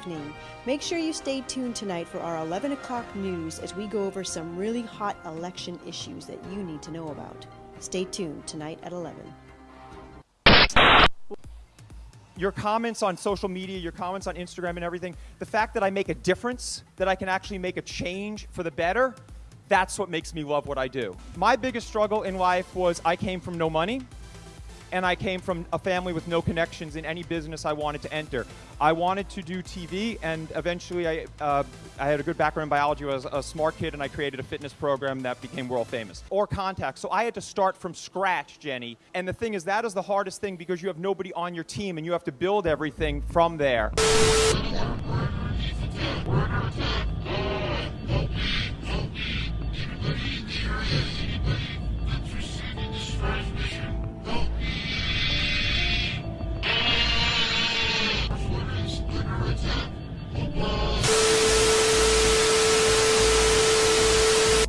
evening. Make sure you stay tuned tonight for our 11 o'clock news as we go over some really hot election issues that you need to know about. Stay tuned tonight at 11. your comments on social media, your comments on Instagram and everything, the fact that I make a difference, that I can actually make a change for the better, that's what makes me love what I do. My biggest struggle in life was I came from no money and I came from a family with no connections in any business I wanted to enter. I wanted to do TV, and eventually I, uh, I had a good background in biology. I was a smart kid, and I created a fitness program that became world famous. Or contacts. So I had to start from scratch, Jenny. And the thing is, that is the hardest thing because you have nobody on your team, and you have to build everything from there.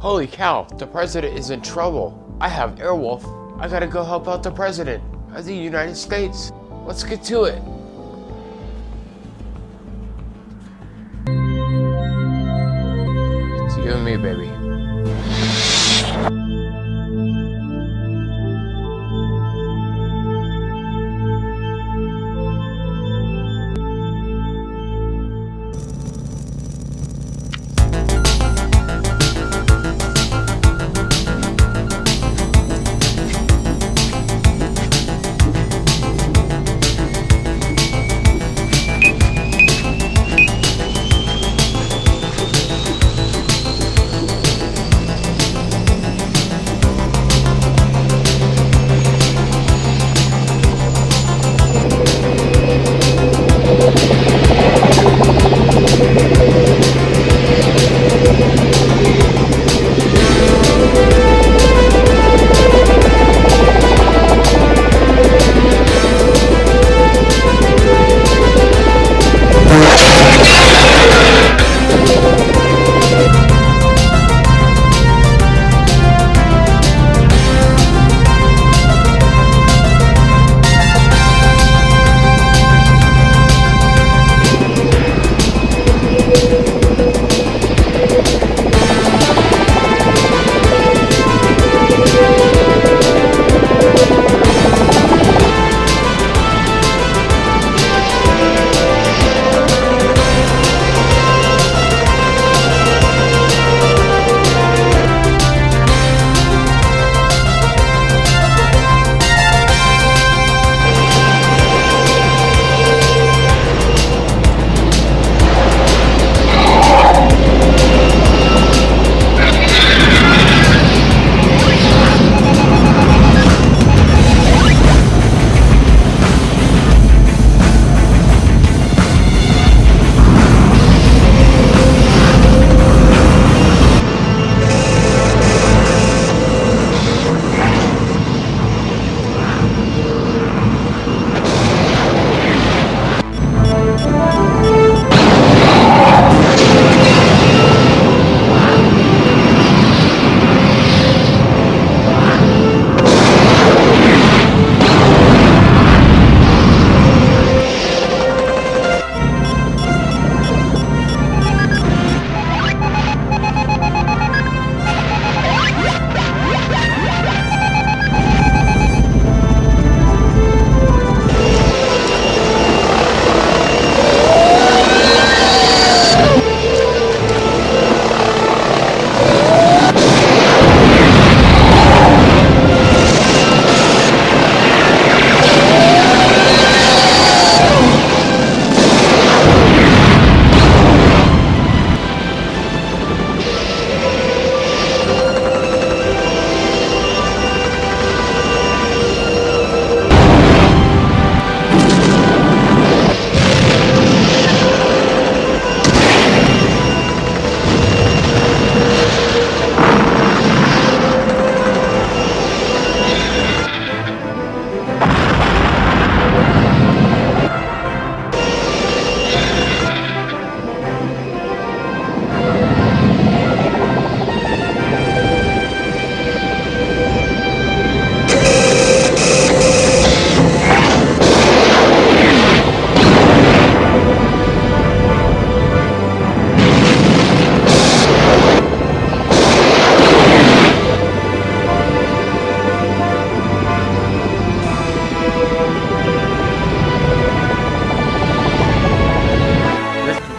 Holy cow, the president is in trouble. I have Airwolf. I gotta go help out the president of the United States. Let's get to it. It's you and me, baby.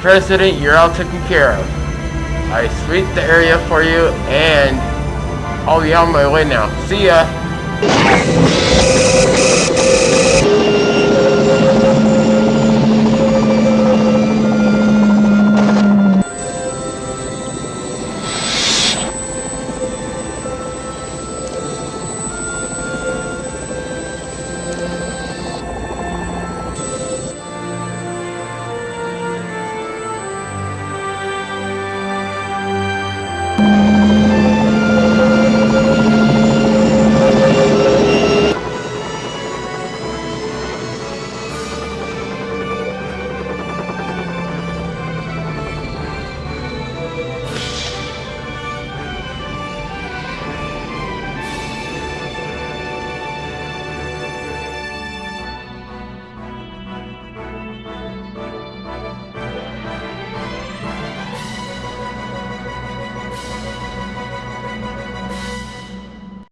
President, you're all taken care of. I sweep the area for you and I'll be on my way now. See ya! You